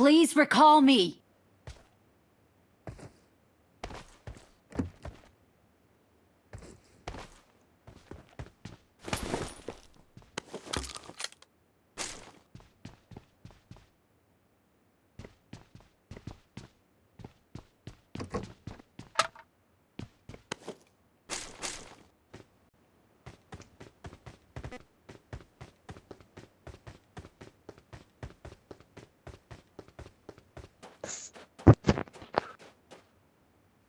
Please recall me.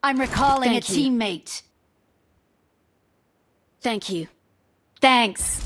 I'm recalling Thank a you. teammate. Thank you. Thanks.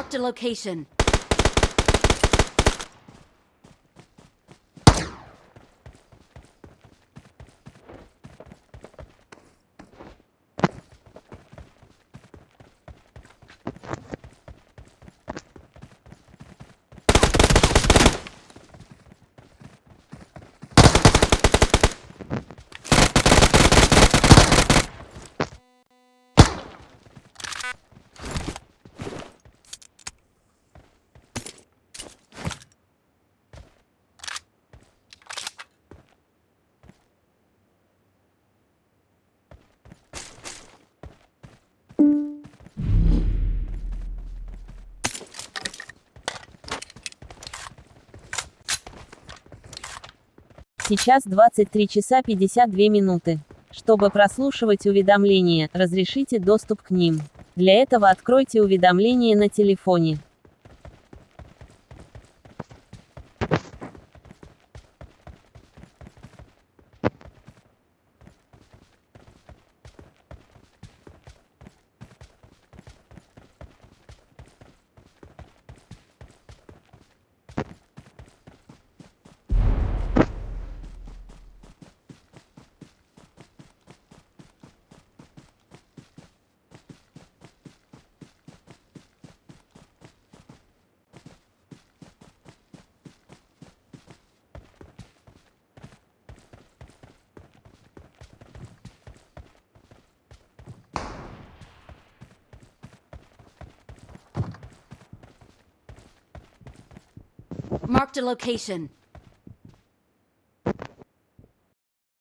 Marked a location. Сейчас 23 часа 52 минуты. Чтобы прослушивать уведомления, разрешите доступ к ним. Для этого откройте уведомления на телефоне. Marked a location.